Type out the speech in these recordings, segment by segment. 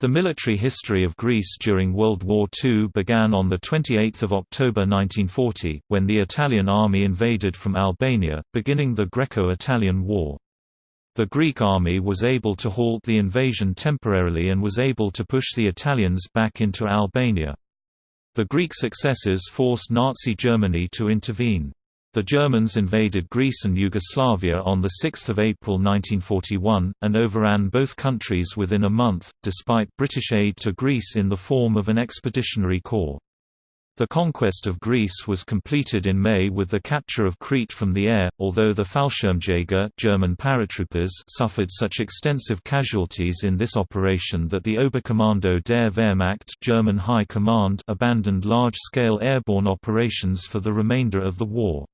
The military history of Greece during World War II began on 28 October 1940, when the Italian army invaded from Albania, beginning the Greco-Italian War. The Greek army was able to halt the invasion temporarily and was able to push the Italians back into Albania. The Greek successes forced Nazi Germany to intervene. The Germans invaded Greece and Yugoslavia on 6 April 1941, and overran both countries within a month, despite British aid to Greece in the form of an expeditionary corps. The conquest of Greece was completed in May with the capture of Crete from the air, although the Fallschirmjäger German paratroopers suffered such extensive casualties in this operation that the Oberkommando der Wehrmacht German High Command abandoned large-scale airborne operations for the remainder of the war.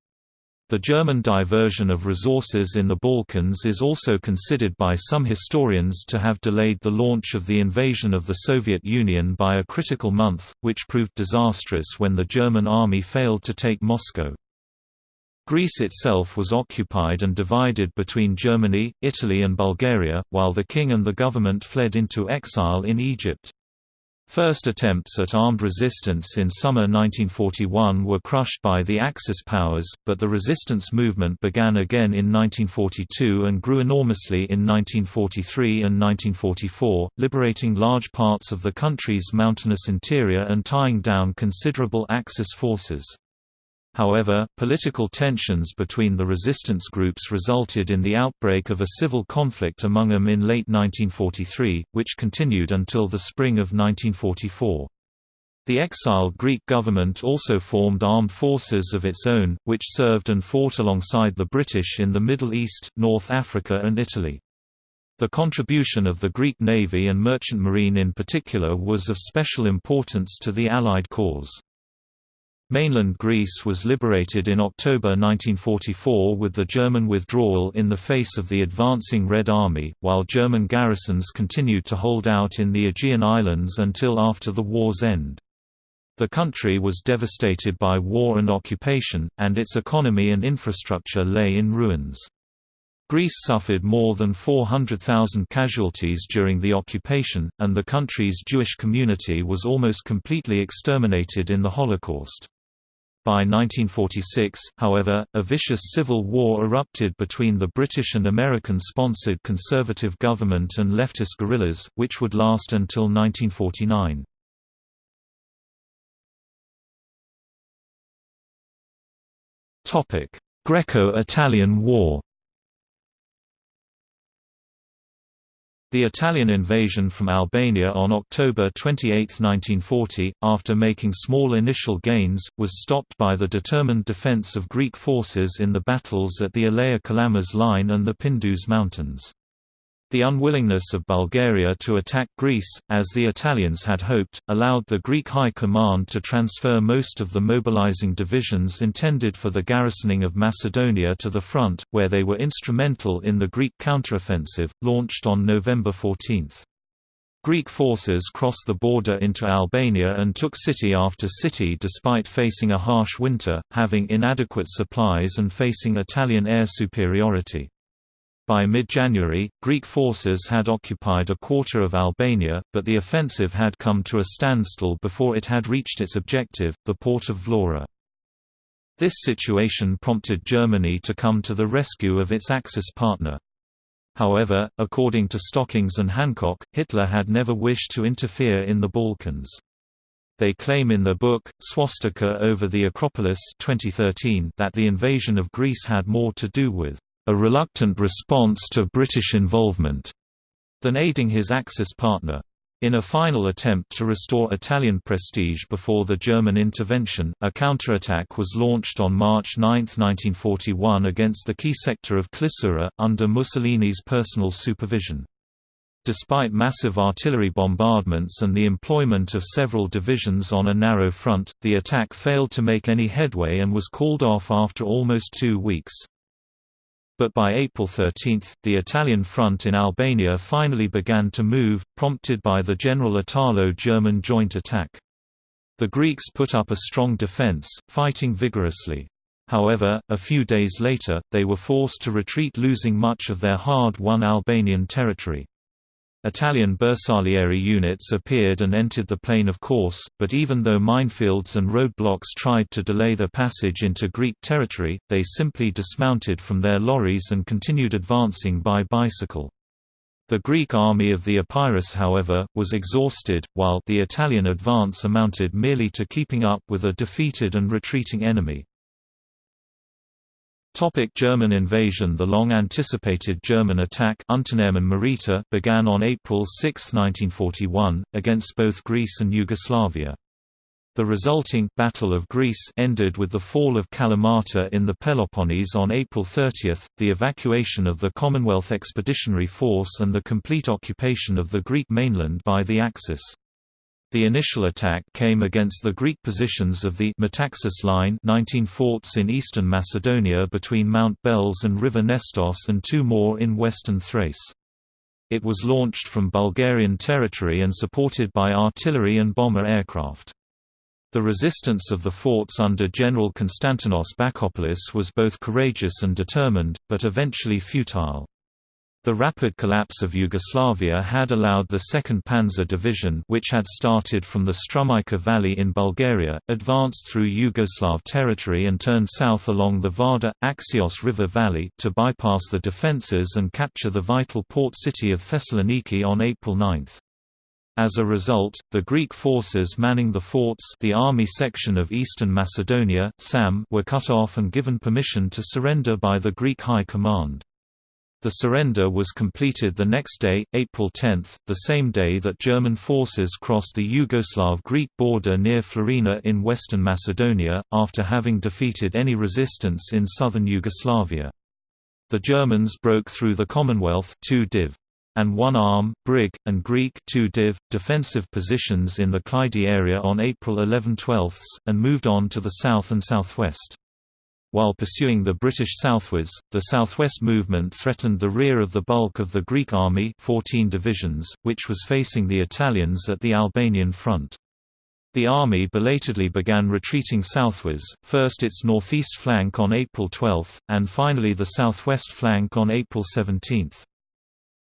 The German diversion of resources in the Balkans is also considered by some historians to have delayed the launch of the invasion of the Soviet Union by a critical month, which proved disastrous when the German army failed to take Moscow. Greece itself was occupied and divided between Germany, Italy and Bulgaria, while the king and the government fled into exile in Egypt. First attempts at armed resistance in summer 1941 were crushed by the Axis powers, but the resistance movement began again in 1942 and grew enormously in 1943 and 1944, liberating large parts of the country's mountainous interior and tying down considerable Axis forces. However, political tensions between the resistance groups resulted in the outbreak of a civil conflict among them in late 1943, which continued until the spring of 1944. The exiled Greek government also formed armed forces of its own, which served and fought alongside the British in the Middle East, North Africa and Italy. The contribution of the Greek Navy and Merchant Marine in particular was of special importance to the Allied cause. Mainland Greece was liberated in October 1944 with the German withdrawal in the face of the advancing Red Army, while German garrisons continued to hold out in the Aegean Islands until after the war's end. The country was devastated by war and occupation, and its economy and infrastructure lay in ruins. Greece suffered more than 400,000 casualties during the occupation, and the country's Jewish community was almost completely exterminated in the Holocaust. By 1946, however, a vicious civil war erupted between the British and American-sponsored conservative government and leftist guerrillas, which would last until 1949. Greco-Italian War The Italian invasion from Albania on October 28, 1940, after making small initial gains, was stopped by the determined defense of Greek forces in the battles at the Elaia Kalamas line and the Pindus Mountains. The unwillingness of Bulgaria to attack Greece, as the Italians had hoped, allowed the Greek High Command to transfer most of the mobilizing divisions intended for the garrisoning of Macedonia to the front, where they were instrumental in the Greek counteroffensive, launched on November 14. Greek forces crossed the border into Albania and took city after city despite facing a harsh winter, having inadequate supplies and facing Italian air superiority. By mid-January, Greek forces had occupied a quarter of Albania, but the offensive had come to a standstill before it had reached its objective, the port of Vlora. This situation prompted Germany to come to the rescue of its Axis partner. However, according to Stockings and Hancock, Hitler had never wished to interfere in the Balkans. They claim in their book, Swastika over the Acropolis 2013 that the invasion of Greece had more to do with a reluctant response to British involvement, than aiding his Axis partner. In a final attempt to restore Italian prestige before the German intervention, a counterattack was launched on March 9, 1941 against the key sector of Klissura, under Mussolini's personal supervision. Despite massive artillery bombardments and the employment of several divisions on a narrow front, the attack failed to make any headway and was called off after almost two weeks. But by April 13, the Italian front in Albania finally began to move, prompted by the General Italo-German joint attack. The Greeks put up a strong defense, fighting vigorously. However, a few days later, they were forced to retreat losing much of their hard-won Albanian territory. Italian Bersaglieri units appeared and entered the plain of course, but even though minefields and roadblocks tried to delay their passage into Greek territory, they simply dismounted from their lorries and continued advancing by bicycle. The Greek army of the Epirus however, was exhausted, while the Italian advance amounted merely to keeping up with a defeated and retreating enemy. Topic German invasion The long-anticipated German attack Marita began on April 6, 1941, against both Greece and Yugoslavia. The resulting Battle of Greece ended with the fall of Kalamata in the Peloponnese on April 30, the evacuation of the Commonwealth Expeditionary Force and the complete occupation of the Greek mainland by the Axis. The initial attack came against the Greek positions of the Metaxas Line 19 forts in eastern Macedonia between Mount Beles and River Nestos and two more in western Thrace. It was launched from Bulgarian territory and supported by artillery and bomber aircraft. The resistance of the forts under General Konstantinos Bakopoulos was both courageous and determined, but eventually futile. The rapid collapse of Yugoslavia had allowed the 2nd Panzer Division which had started from the Strumica Valley in Bulgaria, advanced through Yugoslav territory and turned south along the Vardar, Axios River Valley to bypass the defences and capture the vital port city of Thessaloniki on April 9. As a result, the Greek forces manning the forts the army section of Eastern Macedonia SAM were cut off and given permission to surrender by the Greek High Command. The surrender was completed the next day, April 10, the same day that German forces crossed the Yugoslav-Greek border near Florina in western Macedonia, after having defeated any resistance in southern Yugoslavia. The Germans broke through the Commonwealth 2 div. and one arm, Brig, and Greek 2 div. defensive positions in the Kleidi area on April 11-12, and moved on to the south and southwest. While pursuing the British southwards, the southwest movement threatened the rear of the bulk of the Greek army 14 divisions, which was facing the Italians at the Albanian front. The army belatedly began retreating southwards, first its northeast flank on April 12, and finally the southwest flank on April 17.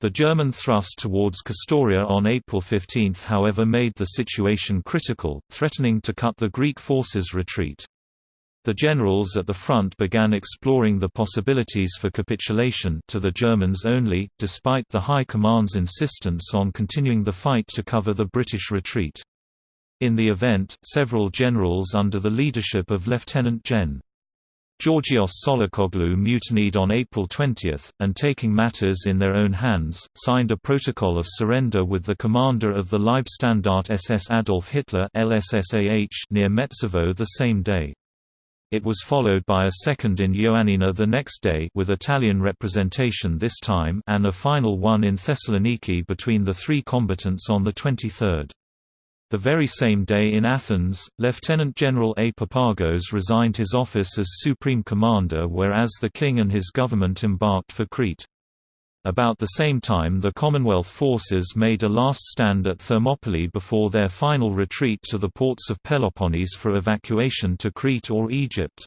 The German thrust towards Kastoria on April 15 however made the situation critical, threatening to cut the Greek forces' retreat. The generals at the front began exploring the possibilities for capitulation to the Germans only, despite the High Command's insistence on continuing the fight to cover the British retreat. In the event, several generals under the leadership of Lieutenant Gen. Georgios Tsolakoglou mutinied on April 20, and taking matters in their own hands, signed a protocol of surrender with the commander of the Leibstandarte SS Adolf Hitler near Metsovo the same day. It was followed by a second in Ioannina the next day with Italian representation this time and a final one in Thessaloniki between the three combatants on the 23rd. The very same day in Athens, Lieutenant General A. Papagos resigned his office as Supreme Commander whereas the king and his government embarked for Crete. About the same time the Commonwealth forces made a last stand at Thermopylae before their final retreat to the ports of Peloponnese for evacuation to Crete or Egypt.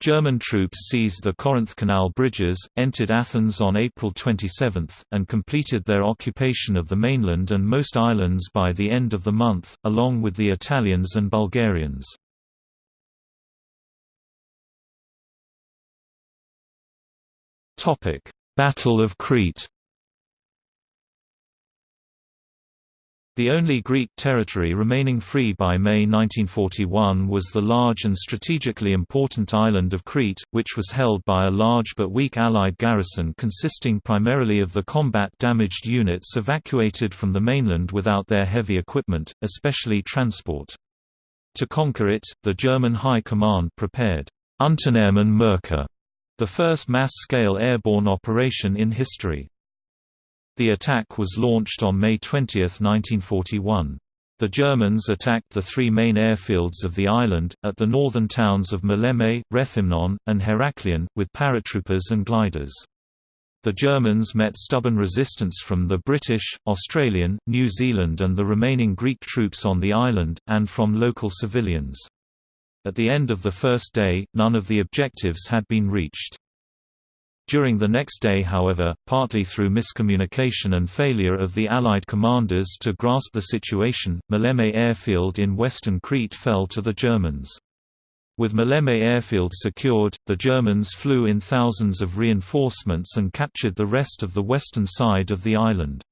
German troops seized the Corinth Canal bridges, entered Athens on April 27, and completed their occupation of the mainland and most islands by the end of the month, along with the Italians and Bulgarians. Topic: Battle of Crete The only Greek territory remaining free by May 1941 was the large and strategically important island of Crete, which was held by a large but weak Allied garrison consisting primarily of the combat-damaged units evacuated from the mainland without their heavy equipment, especially transport. To conquer it, the German High Command prepared Unternehmen Merkur the first mass-scale airborne operation in history. The attack was launched on May 20, 1941. The Germans attacked the three main airfields of the island, at the northern towns of Maleme, Rethymnon, and Heraklion, with paratroopers and gliders. The Germans met stubborn resistance from the British, Australian, New Zealand and the remaining Greek troops on the island, and from local civilians. At the end of the first day, none of the objectives had been reached. During the next day however, partly through miscommunication and failure of the Allied commanders to grasp the situation, Maleme airfield in western Crete fell to the Germans. With Maleme airfield secured, the Germans flew in thousands of reinforcements and captured the rest of the western side of the island.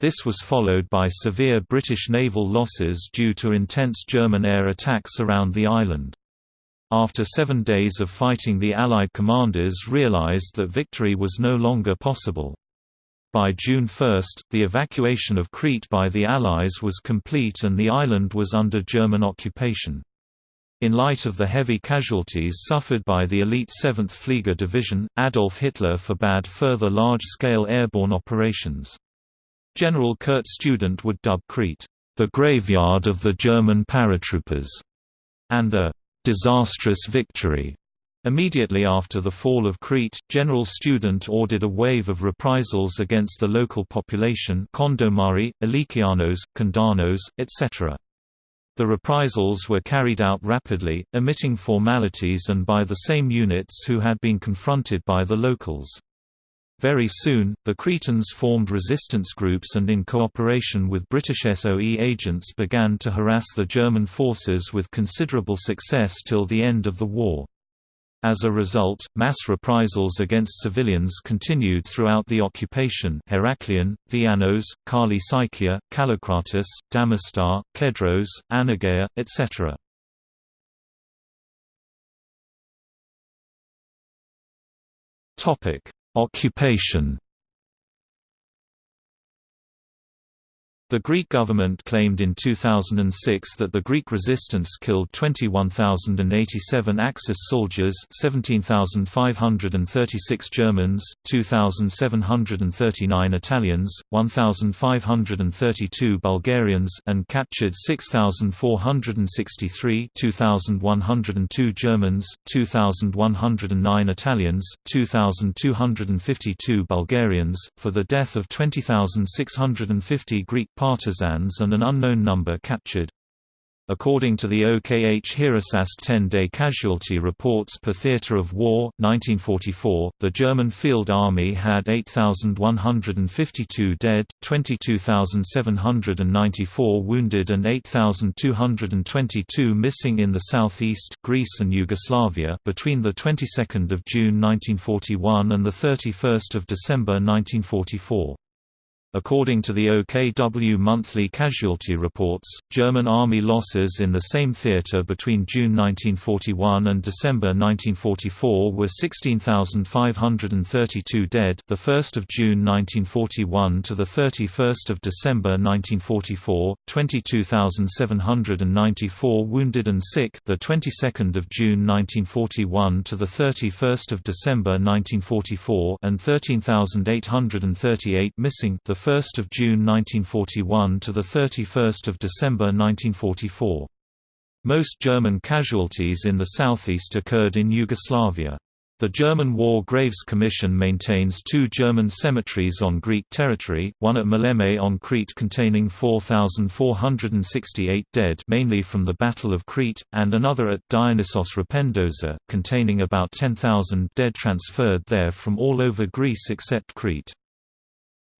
This was followed by severe British naval losses due to intense German air attacks around the island. After seven days of fighting the Allied commanders realized that victory was no longer possible. By June 1, the evacuation of Crete by the Allies was complete and the island was under German occupation. In light of the heavy casualties suffered by the elite 7th Flieger Division, Adolf Hitler forbade further large-scale airborne operations. General Kurt Student would dub Crete, the graveyard of the German paratroopers, and a disastrous victory. Immediately after the fall of Crete, General Student ordered a wave of reprisals against the local population Kondomari, Alikianos, Kandanos, etc. The reprisals were carried out rapidly, omitting formalities and by the same units who had been confronted by the locals. Very soon, the Cretans formed resistance groups and in cooperation with British SOE agents began to harass the German forces with considerable success till the end of the war. As a result, mass reprisals against civilians continued throughout the occupation Heraklion, Viannos, Kali Sykia, Kallikratis, Damasta, Kedros, Anogeia, etc. Occupation The Greek government claimed in 2006 that the Greek resistance killed 21,087 Axis soldiers 17,536 Germans, 2,739 Italians, 1,532 Bulgarians and captured 6,463 2,102 Germans, 2,109 Italians, 2,252 Bulgarians, for the death of 20,650 Greek partisans and an unknown number captured. According to the OKH Heeresarzt 10-day casualty reports per theater of war, 1944, the German Field Army had 8,152 dead, 22,794 wounded and 8,222 missing in the southeast Greece and Yugoslavia between the 22nd of June 1941 and the 31st of December 1944. According to the OKW monthly casualty reports, German army losses in the same theater between June 1941 and December 1944 were 16,532 dead, the 1st of June 1941 to the 31st of December 1944, 22,794 wounded and sick, the 22nd of June 1941 to the 31st of December 1944, and 13,838 missing, the 1st of June 1941 to the 31st of December 1944. Most German casualties in the southeast occurred in Yugoslavia. The German War Graves Commission maintains two German cemeteries on Greek territory, one at Maleme on Crete containing 4,468 dead mainly from the Battle of Crete, and another at Dionysos Rapendoza, containing about 10,000 dead transferred there from all over Greece except Crete.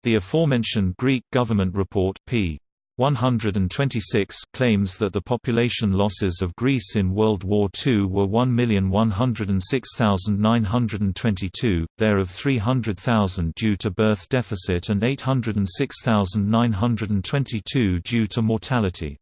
The aforementioned Greek government report p. 126 claims that the population losses of Greece in World War II were 1,106,922, thereof 300,000 due to birth deficit and 806,922 due to mortality.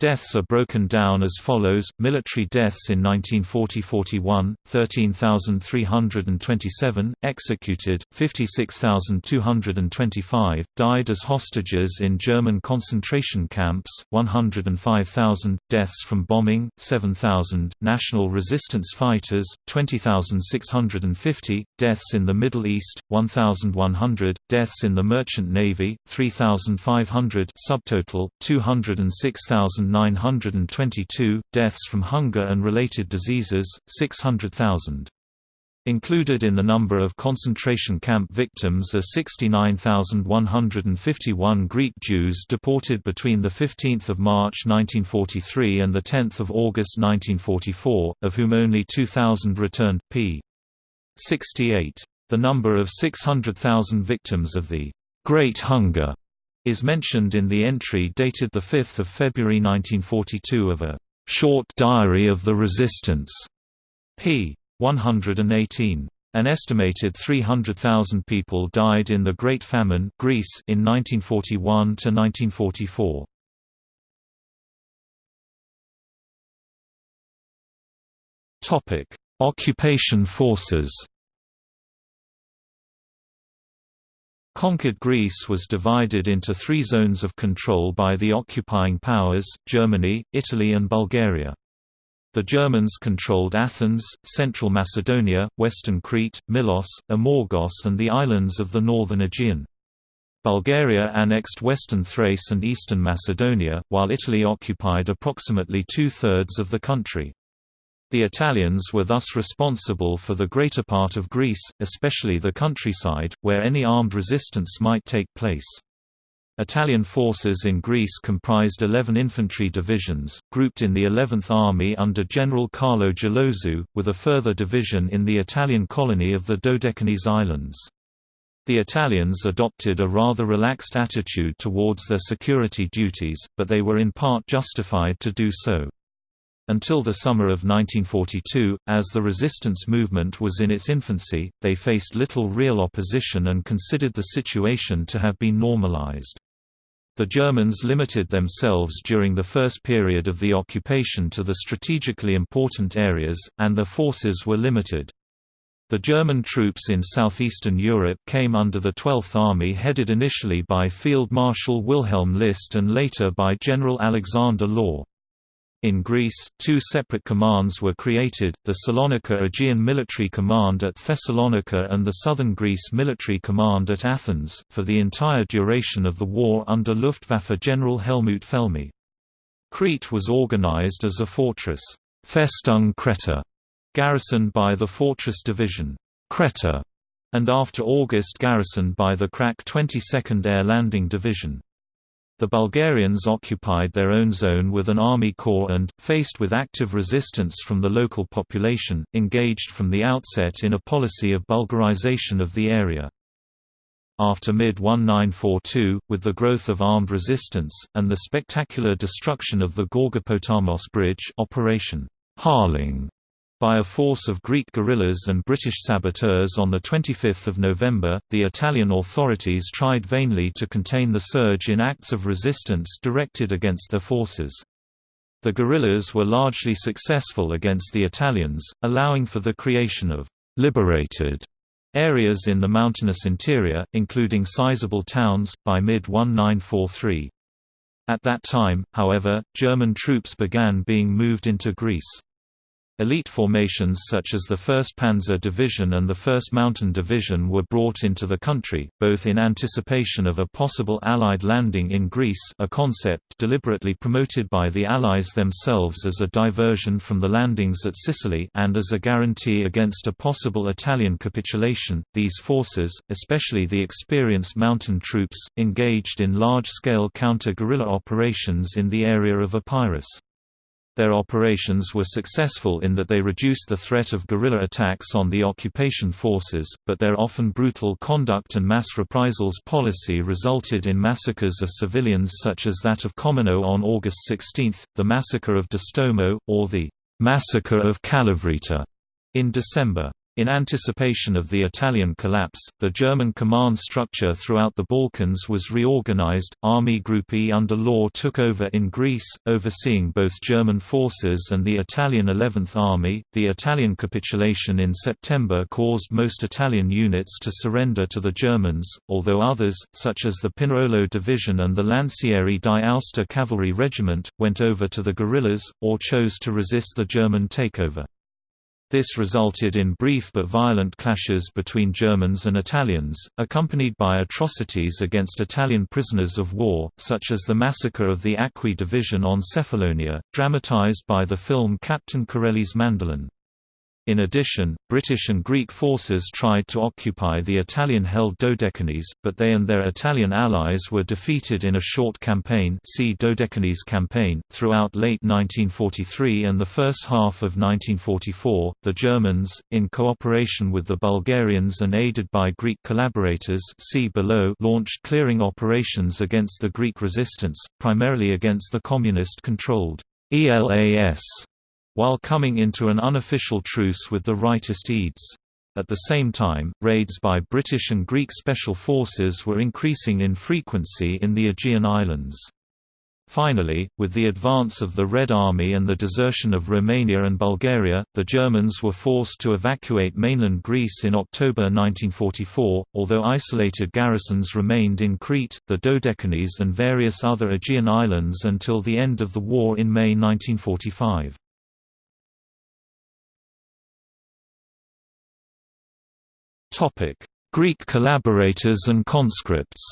Deaths are broken down as follows: military deaths in 1940-41, 13,327; executed, 56,225; died as hostages in German concentration camps, 105,000; deaths from bombing, 7,000; national resistance fighters, 20,650; deaths in the Middle East, 1,100; deaths in the merchant navy, 3,500; subtotal 206,000. 922, deaths from hunger and related diseases, 600,000. Included in the number of concentration camp victims are 69,151 Greek Jews deported between 15 March 1943 and 10 August 1944, of whom only 2,000 returned, p. 68. The number of 600,000 victims of the Great Hunger is mentioned in the entry dated 5 February 1942 of a short diary of the resistance, p. 118. An estimated 300,000 people died in the Great Famine Greece in 1941 to 1944. Topic: Occupation forces. Conquered Greece was divided into three zones of control by the occupying powers, Germany, Italy and Bulgaria. The Germans controlled Athens, central Macedonia, western Crete, Milos, Amorgos and the islands of the northern Aegean. Bulgaria annexed western Thrace and eastern Macedonia, while Italy occupied approximately two-thirds of the country. The Italians were thus responsible for the greater part of Greece, especially the countryside, where any armed resistance might take place. Italian forces in Greece comprised 11 infantry divisions, grouped in the 11th Army under General Carlo Geloso, with a further division in the Italian colony of the Dodecanese Islands. The Italians adopted a rather relaxed attitude towards their security duties, but they were in part justified to do so. Until the summer of 1942, as the resistance movement was in its infancy, they faced little real opposition and considered the situation to have been normalized. The Germans limited themselves during the first period of the occupation to the strategically important areas, and their forces were limited. The German troops in southeastern Europe came under the 12th Army headed initially by Field Marshal Wilhelm List and later by General Alexander Löhr. In Greece, two separate commands were created, the Salonika Aegean Military Command at Thessalonica and the Southern Greece Military Command at Athens, for the entire duration of the war under Luftwaffe General Helmut Felmy. Crete was organized as a fortress, Festung Kreta, garrisoned by the Fortress Division, Kreta, and after August garrisoned by the Krak 22nd Air Landing Division. The Bulgarians occupied their own zone with an army corps and, faced with active resistance from the local population, engaged from the outset in a policy of Bulgarization of the area. After mid-1942, with the growth of armed resistance, and the spectacular destruction of the Gorgopotamos Bridge Operation Harling by a force of Greek guerrillas and British saboteurs on 25 November, the Italian authorities tried vainly to contain the surge in acts of resistance directed against their forces. The guerrillas were largely successful against the Italians, allowing for the creation of «liberated» areas in the mountainous interior, including sizable towns, by mid-1943. At that time, however, German troops began being moved into Greece. Elite formations such as the 1st Panzer Division and the 1st Mountain Division were brought into the country, both in anticipation of a possible Allied landing in Greece a concept deliberately promoted by the Allies themselves as a diversion from the landings at Sicily and as a guarantee against a possible Italian capitulation. These forces, especially the experienced mountain troops, engaged in large-scale counter-guerrilla operations in the area of Epirus. Their operations were successful in that they reduced the threat of guerrilla attacks on the occupation forces, but their often brutal conduct and mass reprisals policy resulted in massacres of civilians such as that of Kommeno on August 16, the massacre of Distomo, or the Massacre of Kalavryta in December. In anticipation of the Italian collapse, the German command structure throughout the Balkans was reorganized. Army Group E under Löhr took over in Greece, overseeing both German forces and the Italian 11th Army. The Italian capitulation in September caused most Italian units to surrender to the Germans, although others, such as the Pinerolo Division and the Lancieri di Aosta Cavalry Regiment, went over to the guerrillas, or chose to resist the German takeover. This resulted in brief but violent clashes between Germans and Italians, accompanied by atrocities against Italian prisoners of war, such as the massacre of the Acqui Division on Cephalonia, dramatized by the film Captain Corelli's Mandolin. In addition, British and Greek forces tried to occupy the Italian-held Dodecanese, but they and their Italian allies were defeated in a short campaign see Dodecanese campaign. Throughout late 1943 and the first half of 1944, the Germans, in cooperation with the Bulgarians and aided by Greek collaborators see below, launched clearing operations against the Greek resistance, primarily against the communist-controlled ELAS while coming into an unofficial truce with the rightist EDES. At the same time, raids by British and Greek special forces were increasing in frequency in the Aegean Islands. Finally, with the advance of the Red Army and the desertion of Romania and Bulgaria, the Germans were forced to evacuate mainland Greece in October 1944, although isolated garrisons remained in Crete, the Dodecanese and various other Aegean islands until the end of the war in May 1945. Topic: Greek collaborators and conscripts.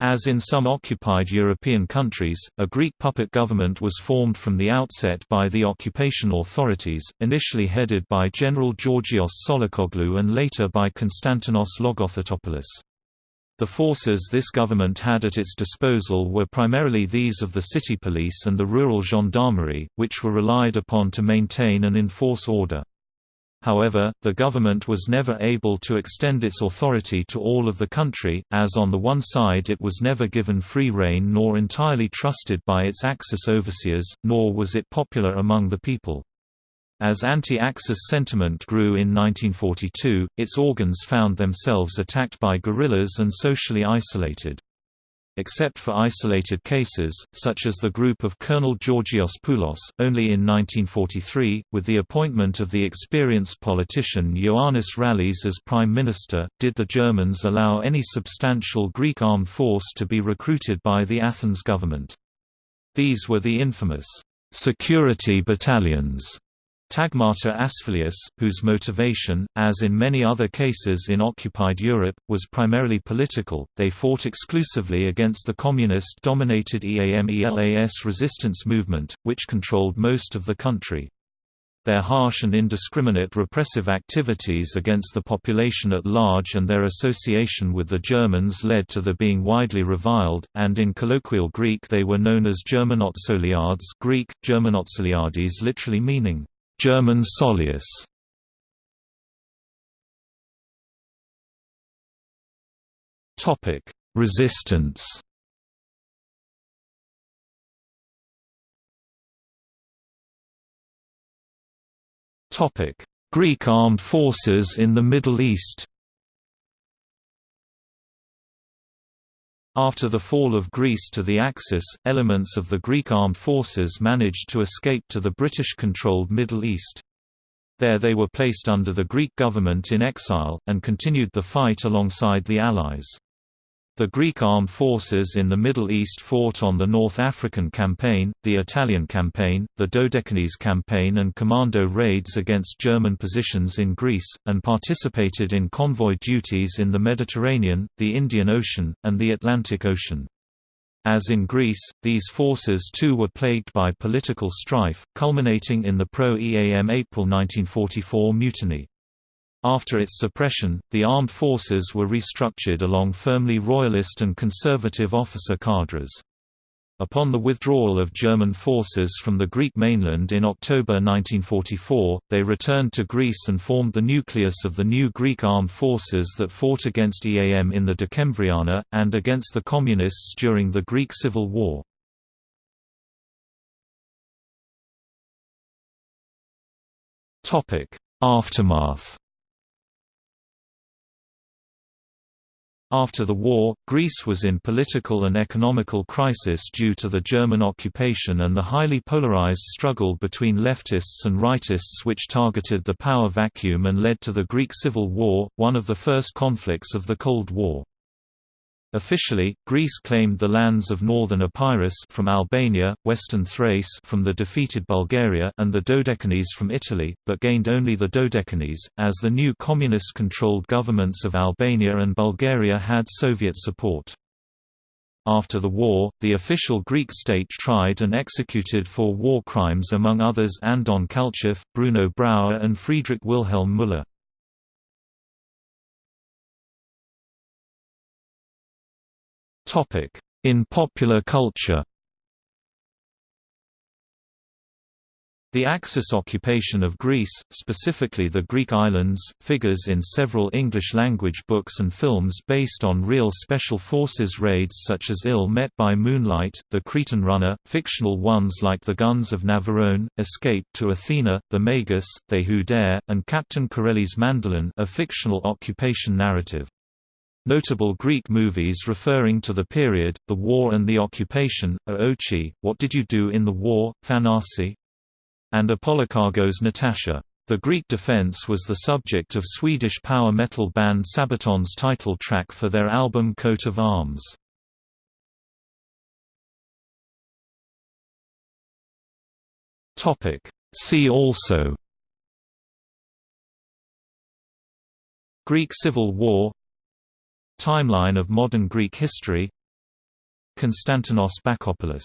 As in some occupied European countries, a Greek puppet government was formed from the outset by the occupation authorities, initially headed by General Georgios Tsolakoglou and later by Konstantinos Logothetopoulos. The forces this government had at its disposal were primarily these of the city police and the rural gendarmerie, which were relied upon to maintain and enforce order. However, the government was never able to extend its authority to all of the country, as on the one side it was never given free rein nor entirely trusted by its Axis overseers, nor was it popular among the people. As anti-Axis sentiment grew in 1942, its organs found themselves attacked by guerrillas and socially isolated except for isolated cases, such as the group of Colonel Georgios Poulos. Only in 1943, with the appointment of the experienced politician Ioannis Rallis as prime minister, did the Germans allow any substantial Greek armed force to be recruited by the Athens government. These were the infamous security battalions Tagmata Asfaleias, whose motivation, as in many other cases in occupied Europe, was primarily political, they fought exclusively against the communist-dominated EAM-ELAS resistance movement, which controlled most of the country. Their harsh and indiscriminate repressive activities against the population at large and their association with the Germans led to their being widely reviled, and in colloquial Greek they were known as Germanotsoliades Greek, Germanotsoliades literally meaning, German Sollius Topic: Resistance. Topic: Greek armed forces in the Middle East. After the fall of Greece to the Axis, elements of the Greek armed forces managed to escape to the British-controlled Middle East. There they were placed under the Greek government in exile, and continued the fight alongside the Allies. The Greek armed forces in the Middle East fought on the North African Campaign, the Italian Campaign, the Dodecanese Campaign and commando raids against German positions in Greece, and participated in convoy duties in the Mediterranean, the Indian Ocean, and the Atlantic Ocean. As in Greece, these forces too were plagued by political strife, culminating in the pro-EAM April 1944 mutiny. After its suppression, the armed forces were restructured along firmly royalist and conservative officer cadres. Upon the withdrawal of German forces from the Greek mainland in October 1944, they returned to Greece and formed the nucleus of the new Greek armed forces that fought against EAM in the Decembriana, and against the Communists during the Greek Civil War. Aftermath After the war, Greece was in political and economical crisis due to the German occupation and the highly polarized struggle between leftists and rightists which targeted the power vacuum and led to the Greek Civil War, one of the first conflicts of the Cold War. Officially, Greece claimed the lands of northern Epirus from Albania, western Thrace from the defeated Bulgaria and the Dodecanese from Italy, but gained only the Dodecanese, as the new communist-controlled governments of Albania and Bulgaria had Soviet support. After the war, the official Greek state tried and executed for war crimes among others Andon Kalchev, Bruno Brauer and Friedrich Wilhelm Müller. In popular culture The Axis occupation of Greece, specifically the Greek islands, figures in several English-language books and films based on real Special Forces raids such as Ill Met by Moonlight, The Cretan Runner, fictional ones like The Guns of Navarone, Escape to Athena, The Magus, They Who Dare, and Captain Corelli's Mandolin a fictional occupation narrative. Notable Greek movies referring to the period, the war and the occupation, are Ochi, What Did You Do in the War, Thanasi, and Ypolochagos Natasha. The Greek defense was the subject of Swedish power metal band Sabaton's title track for their album Coat of Arms. See also Greek Civil War Timeline of modern Greek history. Konstantinos Bakopoulos